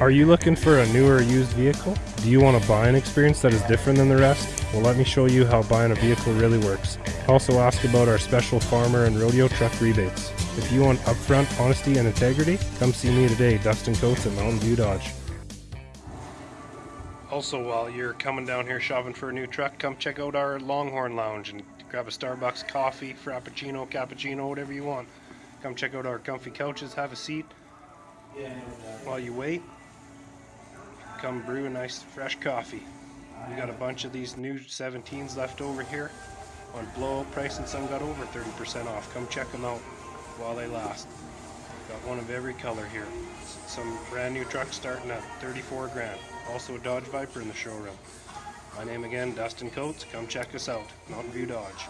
Are you looking for a new or used vehicle? Do you want a buying experience that is different than the rest? Well, let me show you how buying a vehicle really works. Also ask about our special farmer and rodeo truck rebates. If you want upfront honesty and integrity, come see me today, Dustin Coates at Mountain View Dodge. Also, while you're coming down here shopping for a new truck, come check out our Longhorn Lounge and grab a Starbucks coffee, frappuccino, cappuccino, whatever you want. Come check out our comfy couches, have a seat. While you wait, come brew a nice fresh coffee. We got a bunch of these new 17s left over here on blowout price and some got over 30% off. Come check them out while they last. Got one of every color here. Some brand new trucks starting at 34 grand. Also a Dodge Viper in the showroom. My name again, Dustin Coates. Come check us out. Mountain View Dodge.